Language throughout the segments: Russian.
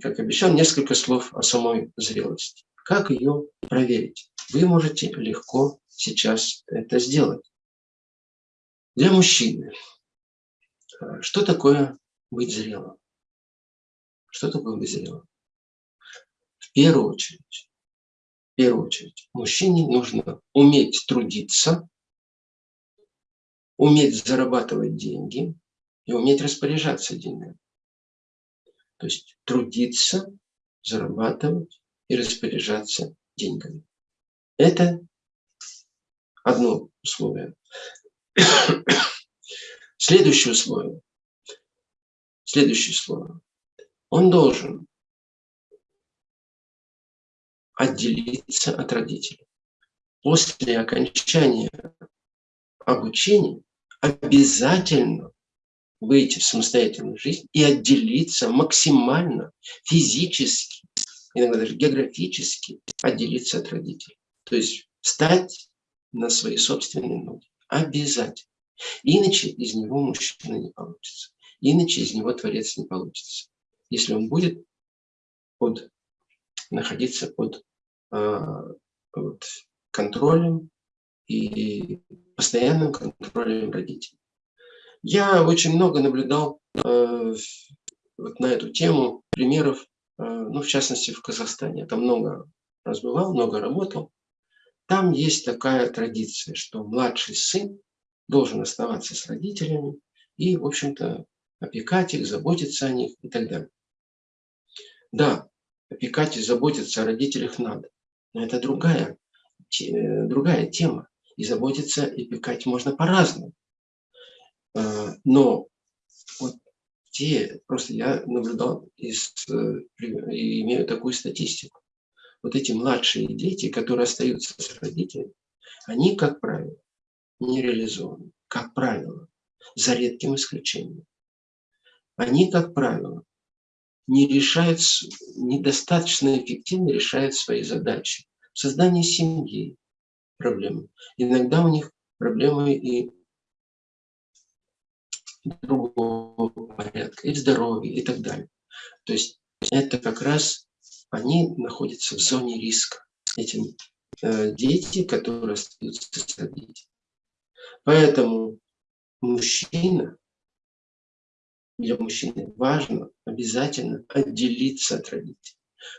как обещал, несколько слов о самой зрелости. Как ее проверить? Вы можете легко сейчас это сделать. Для мужчины. Что такое быть зрелым? Что такое быть зрелым? В первую очередь, в первую очередь, мужчине нужно уметь трудиться, уметь зарабатывать деньги и уметь распоряжаться деньгами. То есть трудиться, зарабатывать и распоряжаться деньгами. Это одно условие. Следующее условие. Следующее слово. Он должен отделиться от родителей. После окончания обучения обязательно выйти в самостоятельную жизнь и отделиться максимально физически, иногда даже географически отделиться от родителей. То есть встать на свои собственные ноги. Обязательно. Иначе из него мужчина не получится. Иначе из него творец не получится. Если он будет под, находиться под, э, под контролем и постоянным контролем родителей. Я очень много наблюдал э, вот на эту тему примеров, э, ну, в частности, в Казахстане. Там много раз бывал, много работал. Там есть такая традиция, что младший сын должен оставаться с родителями и, в общем-то, опекать их, заботиться о них и так далее. Да, опекать и заботиться о родителях надо, но это другая, другая тема. И заботиться и опекать можно по-разному. А, но вот те, просто я наблюдал из, э, и имею такую статистику. Вот эти младшие дети, которые остаются с родителями, они, как правило, не реализованы. Как правило, за редким исключением. Они, как правило, не решают, недостаточно эффективно решают свои задачи. Создание семьи проблемы. Иногда у них проблемы и другого порядка, и здоровья, и так далее. То есть это как раз они находятся в зоне риска. Эти э, дети, которые остаются с родителями. Поэтому мужчина, для мужчины важно обязательно отделиться от родителей.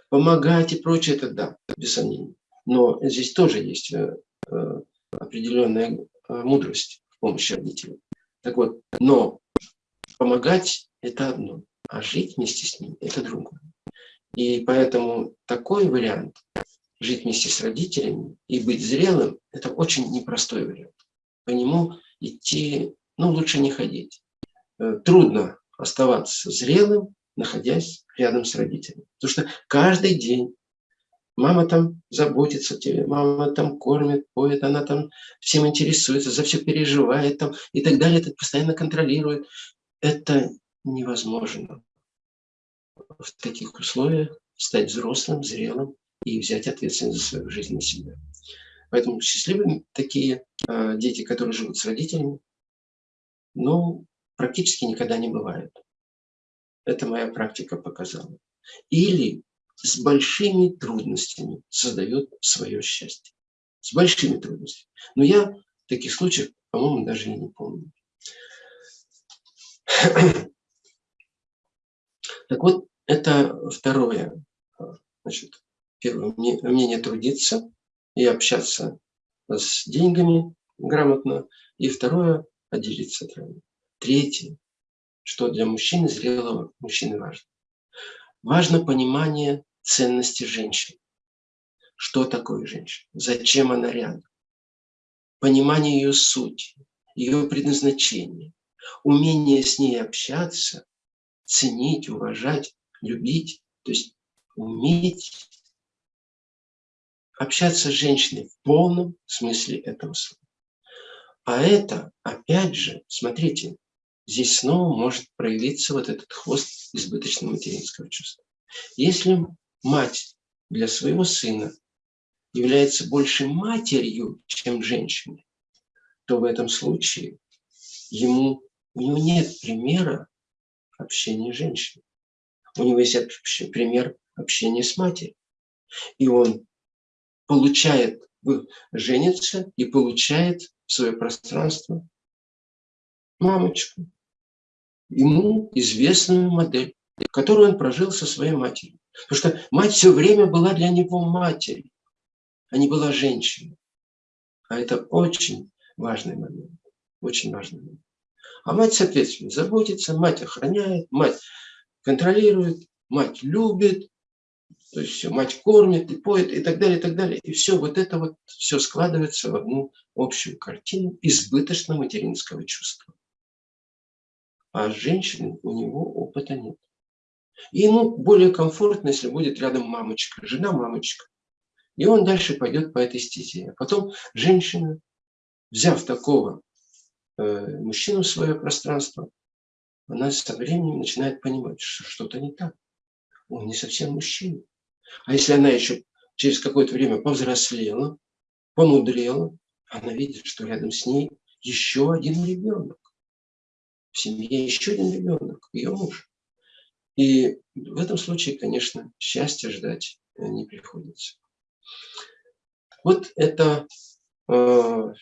Помогать и прочее, это да, без сомнений. Но здесь тоже есть э, э, определенная э, мудрость в помощи родителям. Так вот, но помогать – это одно, а жить вместе с ним – это другое. И поэтому такой вариант – жить вместе с родителями и быть зрелым – это очень непростой вариант. По нему идти, ну, лучше не ходить. Трудно оставаться зрелым, находясь рядом с родителями. Потому что каждый день мама там заботится о тебе, мама там кормит, поет, она там всем интересуется, за все переживает там и так далее, это постоянно контролирует. Это невозможно в таких условиях стать взрослым, зрелым и взять ответственность за свою жизнь на себя. Поэтому счастливые такие э, дети, которые живут с родителями, ну, практически никогда не бывает. Это моя практика показала. Или с большими трудностями создает свое счастье. С большими трудностями. Но я таких случаев, по-моему, даже и не помню. Так вот, это второе. Значит, первое, умение трудиться и общаться с деньгами грамотно. И второе, от родителей. Третье, что для мужчины, зрелого мужчины важно. Важно понимание ценности женщины. Что такое женщина? Зачем она рядом? Понимание ее сути, ее предназначения, умение с ней общаться, ценить, уважать, любить, то есть уметь общаться с женщиной в полном смысле этого слова. А это, опять же, смотрите, здесь снова может проявиться вот этот хвост избыточного материнского чувства. Если мать для своего сына является больше матерью, чем женщиной, то в этом случае ему, у него нет примера общения с женщиной. У него есть пример общения с матерью. И он получает, женится и получает свое пространство мамочку. Ему известную модель, которую он прожил со своей матерью. Потому что мать все время была для него матерью, а не была женщиной. А это очень важный момент. Очень важный момент. А мать, соответственно, заботится, мать охраняет, мать контролирует, мать любит, то есть все, мать кормит и поет и так далее, и так далее. И все вот это вот, все складывается в одну общую картину избыточно материнского чувства. А женщины у него опыта нет. И ему более комфортно, если будет рядом мамочка, жена-мамочка. И он дальше пойдет по этой стезе. А потом женщина, взяв такого э, мужчину в свое пространство, она со временем начинает понимать, что что-то не так. Он не совсем мужчина. А если она еще через какое-то время повзрослела, помудрела, она видит, что рядом с ней еще один ребенок. В семье еще один ребенок, ее муж. И в этом случае, конечно, счастья ждать э, не приходится. Вот это э,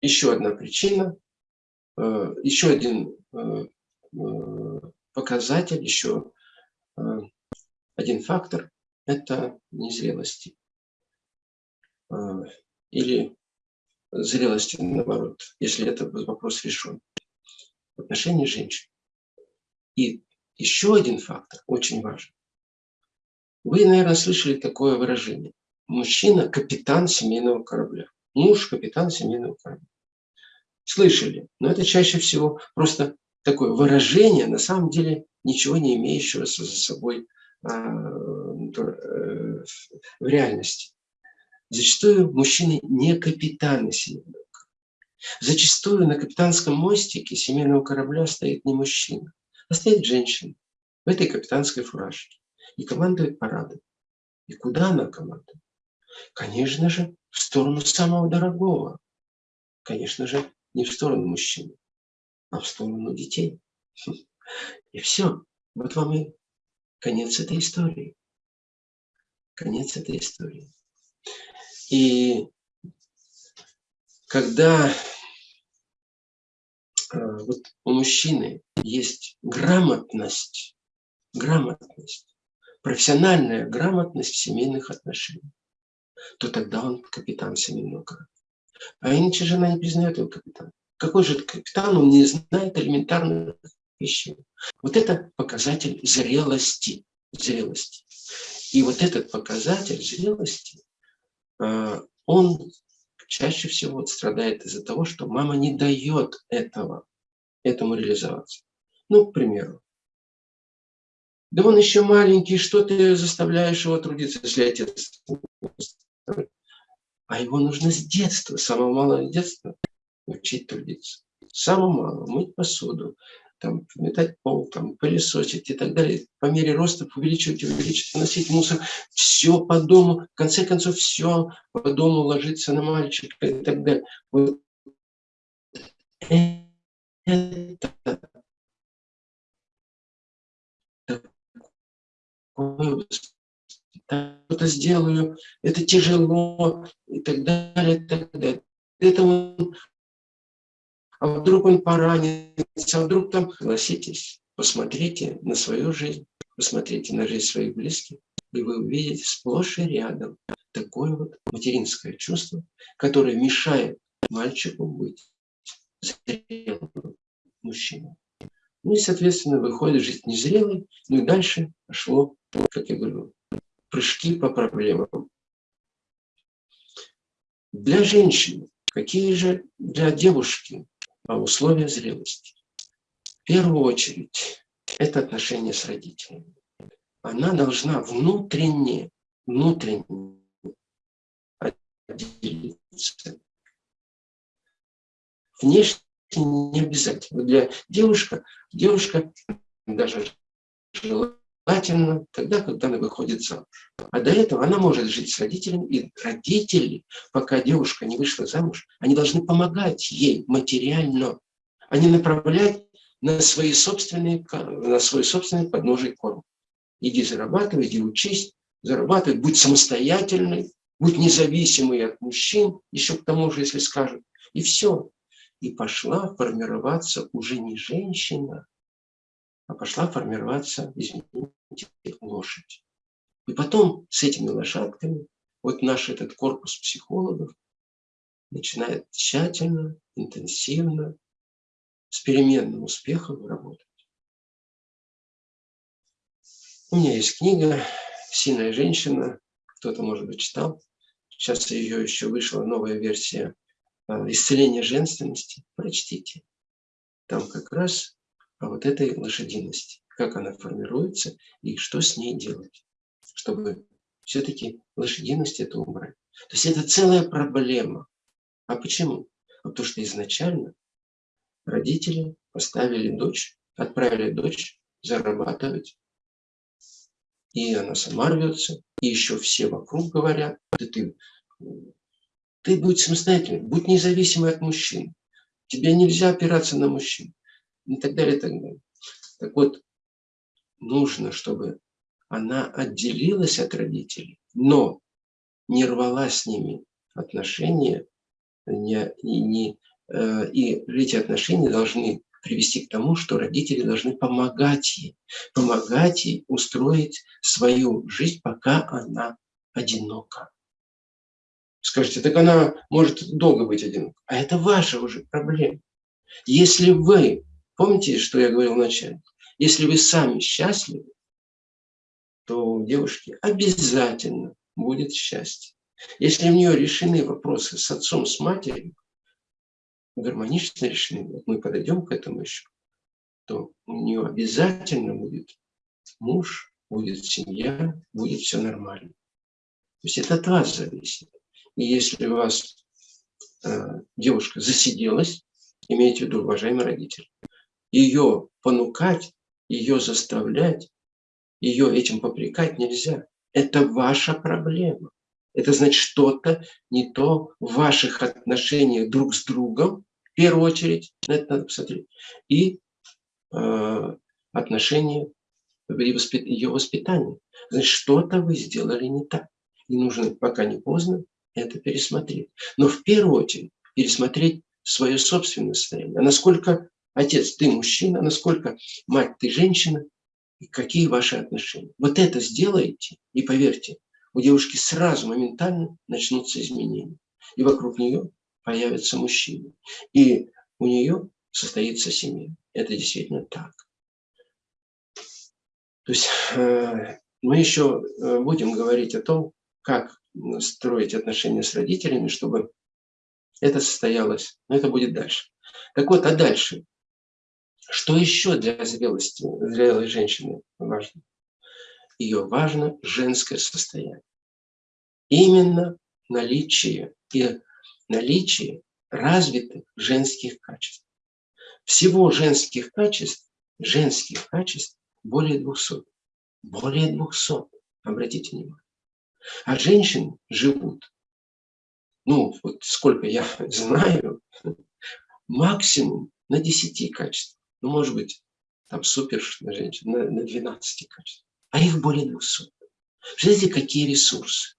еще одна причина, э, еще один э, э показатель, еще э, один фактор – это незрелости. А, или зрелости, наоборот, если это вопрос решен. В отношении женщин. И еще один фактор очень важен. Вы, наверное, слышали такое выражение. Мужчина – капитан семейного корабля. Муж – капитан семейного корабля. Слышали, но это чаще всего просто такое выражение, на самом деле ничего не имеющего за собой а, э, в реальности. Зачастую мужчины не капитаны семейного корабля. Зачастую на капитанском мостике семейного корабля стоит не мужчина, а стоит женщина в этой капитанской фуражке и командует парадом. И куда она командует? Конечно же, в сторону самого дорогого. Конечно же, не в сторону мужчины, а в сторону детей. И все. Вот вам и конец этой истории. Конец этой истории. И когда э, вот у мужчины есть грамотность, грамотность, профессиональная грамотность в семейных отношениях, то тогда он капитан семейного корабля. А иначе жена не признает его капитаном. Какой же капитан, он не знает элементарных вещей. Вот это показатель зрелости. зрелости. И вот этот показатель зрелости, а, он чаще всего страдает из-за того, что мама не дает этого, этому реализоваться. Ну, к примеру, да он еще маленький, что ты заставляешь его трудиться, если отец... А его нужно с детства, с самого малого детства учить трудиться. С самого малого, мыть посуду, там, метать пол, там, пылесосить и так далее. По мере роста увеличивать, увеличивать, носить мусор. Все по дому, в конце концов, все по дому ложится на мальчика и так далее. Вот это что-то сделаю, это тяжело и так далее, и так далее. Это он а вдруг он поранится, а вдруг там... Согласитесь, посмотрите на свою жизнь, посмотрите на жизнь своих близких, и вы увидите сплошь и рядом такое вот материнское чувство, которое мешает мальчику быть зрелым мужчиной. Ну и, соответственно, выходит жить незрелый, ну и дальше пошло, как я говорю, прыжки по проблемам. Для женщины, какие же для девушки а условия зрелости. В первую очередь, это отношение с родителями. Она должна внутренне, внутренне отделиться. Внешне не обязательно. Для девушка, девушка даже желательно тогда, когда она выходит замуж. А до этого она может жить с родителями, и родители, пока девушка не вышла замуж, они должны помогать ей материально, а не направлять на, свои собственные, на свой собственный подножий корм. Иди зарабатывай, иди учись, зарабатывай, будь самостоятельной, будь независимой от мужчин, еще к тому же, если скажут. И все. И пошла формироваться уже не женщина, пошла формироваться, извините, лошадь. И потом с этими лошадками вот наш этот корпус психологов начинает тщательно, интенсивно, с переменным успехом работать. У меня есть книга «Сильная женщина», кто-то, может быть, читал. Сейчас ее еще вышла новая версия а, «Исцеление женственности». Прочтите. Там как раз вот этой лошадиности, как она формируется и что с ней делать, чтобы все-таки лошадиность это убрать. То есть это целая проблема. А почему? А потому что изначально родители поставили дочь, отправили дочь зарабатывать. И она сама рвется, и еще все вокруг говорят, да ты, ты будь самостоятельной, будь независимой от мужчин. Тебе нельзя опираться на мужчин. И так далее, и так далее. Так вот, нужно, чтобы она отделилась от родителей, но не рвала с ними отношения, не, не, э, и эти отношения должны привести к тому, что родители должны помогать ей, помогать ей устроить свою жизнь, пока она одинока. Скажите, так она может долго быть одинока. А это ваша уже проблема. Если вы, помните, что я говорил вначале, если вы сами счастливы, то у девушки обязательно будет счастье. Если у нее решены вопросы с отцом, с матерью, гармонично решены, вот мы подойдем к этому еще, то у нее обязательно будет муж, будет семья, будет все нормально. То есть это от вас зависит. И если у вас э, девушка засиделась, имейте в виду, уважаемый родитель, ее понукать, ее заставлять, ее этим попрекать нельзя. Это ваша проблема. Это значит что-то не то в ваших отношениях друг с другом, в первую очередь, это надо посмотреть, и э, отношения ее воспитания. Значит, что-то вы сделали не так. И нужно, пока не поздно, это пересмотреть. Но в первую очередь пересмотреть свое собственное состояние. А насколько отец, ты мужчина, насколько мать, ты женщина, и какие ваши отношения. Вот это сделаете, и поверьте, у девушки сразу моментально начнутся изменения. И вокруг нее появятся мужчины. И у нее состоится семья. Это действительно так. То есть э, мы еще э, будем говорить о том, как строить отношения с родителями, чтобы это состоялось. Но это будет дальше. Так вот, а дальше? Что еще для зрелости, зрелой женщины важно? Ее важно женское состояние. Именно наличие и наличие развитых женских качеств. Всего женских качеств, женских качеств более 200. Более 200, обратите внимание. А женщины живут, ну, вот сколько я знаю, максимум на 10 качествах. Ну, может быть, там супер женщин на, на 12 качествах. А их более 200. Представляете, какие ресурсы.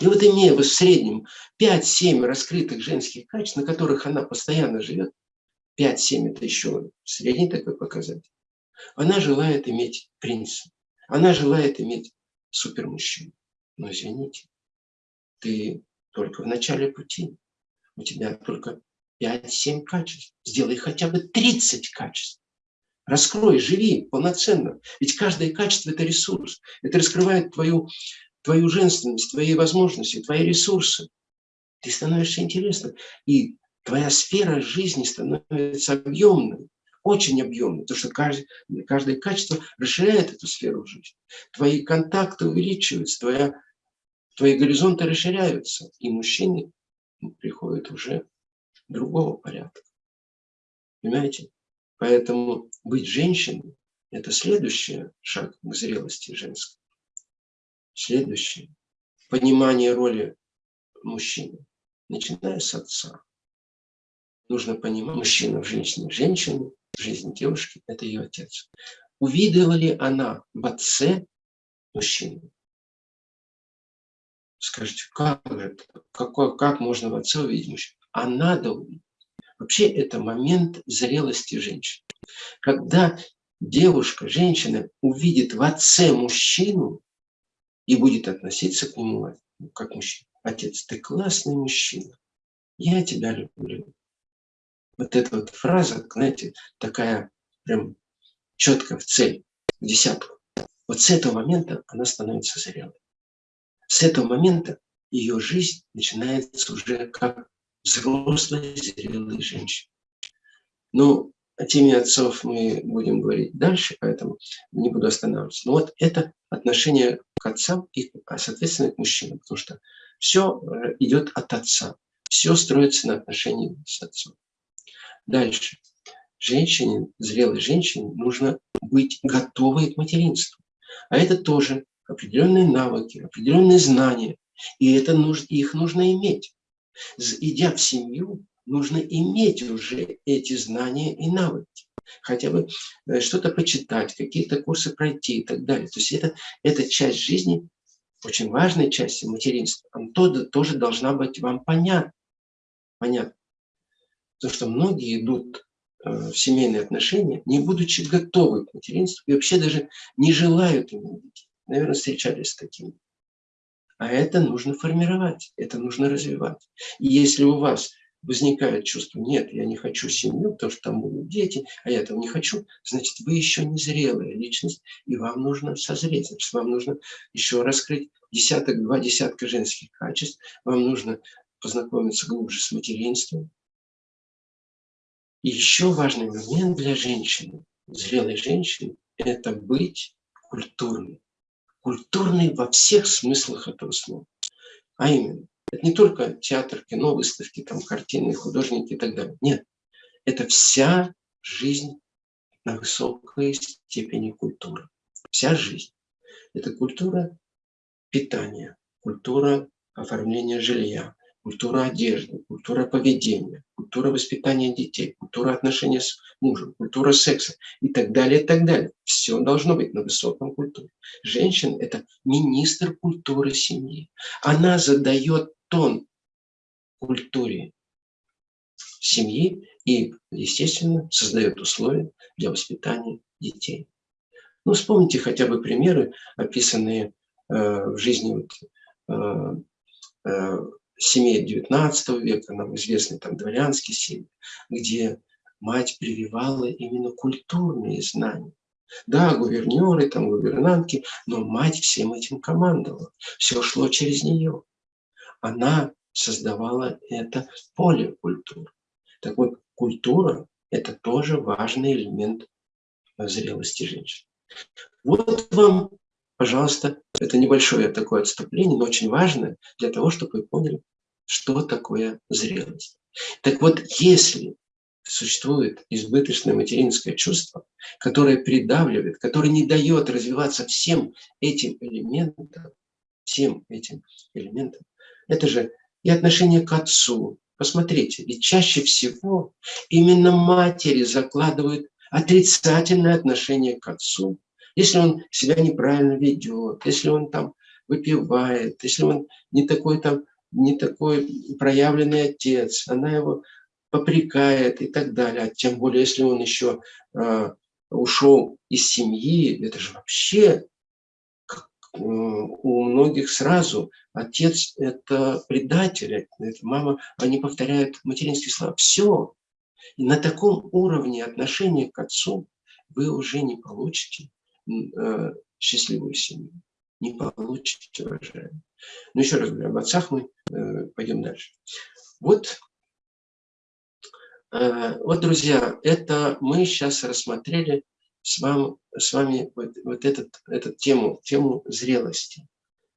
И вот имея в среднем 5-7 раскрытых женских качеств, на которых она постоянно живет, 5-7 это еще средний такой показатель, она желает иметь принца. Она желает иметь супермужчину. Но извините, ты только в начале пути. У тебя только 5-7 качеств. Сделай хотя бы 30 качеств. Раскрой, живи полноценно. Ведь каждое качество – это ресурс. Это раскрывает твою, твою женственность, твои возможности, твои ресурсы. Ты становишься интересным. И твоя сфера жизни становится объемной, очень объемной. Потому что каждое, каждое качество расширяет эту сферу жизни. Твои контакты увеличиваются, твоя, твои горизонты расширяются. И мужчины приходят уже другого порядка. Понимаете? Поэтому быть женщиной – это следующий шаг к зрелости женской. Следующее – понимание роли мужчины, начиная с отца. нужно понимать, мужчина в женщине, женщина в жизни девушки – это ее отец. Увидела ли она в отце мужчину? Скажите, как же как можно в отце увидеть мужчину? А надо увидеть. Вообще это момент зрелости женщины. Когда девушка, женщина увидит в отце мужчину и будет относиться к нему как мужчина. Отец, ты классный мужчина. Я тебя люблю. Вот эта вот фраза, знаете, такая прям четко в цель, в десятку. Вот с этого момента она становится зрелой. С этого момента ее жизнь начинается уже как взрослой, зрелой женщины. Ну, о теме отцов мы будем говорить дальше, поэтому не буду останавливаться. Но вот это отношение к отцам и, соответственно, к мужчинам, потому что все э, идет от отца, все строится на отношении с отцом. Дальше. Женщине, зрелой женщине, нужно быть готовой к материнству. А это тоже определенные навыки, определенные знания. И это нужно, их нужно иметь. Идя в семью, нужно иметь уже эти знания и навыки. Хотя бы э, что-то почитать, какие-то курсы пройти и так далее. То есть это, это часть жизни, очень важная часть материнства. Она тоже, должна быть вам понятна. Понятно. Потому что многие идут э, в семейные отношения, не будучи готовы к материнству и вообще даже не желают иметь детей. Наверное, встречались с такими. А это нужно формировать, это нужно развивать. И если у вас возникает чувство, нет, я не хочу семью, потому что там будут дети, а я этого не хочу, значит, вы еще не зрелая личность, и вам нужно созреть, значит, вам нужно еще раскрыть десяток, два десятка женских качеств, вам нужно познакомиться глубже с материнством. И еще важный момент для женщины, зрелой женщины, это быть культурной. Культурной во всех смыслах этого слова. А именно, это не только театр, кино, выставки, там, картины, художники и так далее. Нет, это вся жизнь на высокой степени культуры. Вся жизнь. Это культура питания, культура оформления жилья, культура одежды, культура поведения, культура воспитания детей, культура отношения с мужем, культура секса и так далее, и так далее. Все должно быть на высоком культуре. Женщина – это министр культуры семьи. Она задает тон культуре семьи и, естественно, создает условия для воспитания детей. Ну, вспомните хотя бы примеры, описанные э, в жизни вот, э, э, семей XIX века, нам известны там дворянские семьи, где мать прививала именно культурные знания. Да, гувернеры, там гувернантки, но мать всем этим командовала. Все шло через нее она создавала это поле культуры. Так вот, культура – это тоже важный элемент зрелости женщины. Вот вам, пожалуйста, это небольшое такое отступление, но очень важное для того, чтобы вы поняли, что такое зрелость. Так вот, если существует избыточное материнское чувство, которое придавливает, которое не дает развиваться всем этим элементам, всем этим элементам, это же и отношение к отцу. Посмотрите, ведь чаще всего именно матери закладывают отрицательное отношение к отцу. Если он себя неправильно ведет, если он там выпивает, если он не такой там, не такой проявленный отец, она его попрекает и так далее. А тем более, если он еще э, ушел из семьи, это же вообще у многих сразу отец – это предатель, это мама, они повторяют материнские слова. Все. И на таком уровне отношения к отцу вы уже не получите э, счастливую семью. Не получите, уважаемые. Но еще раз говорю, об отцах мы э, пойдем дальше. Вот, э, вот, друзья, это мы сейчас рассмотрели с вами, с вами вот, вот этот, эту тему, тему зрелости.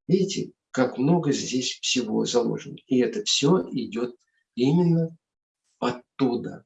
Видите, как много здесь всего заложено. И это все идет именно оттуда.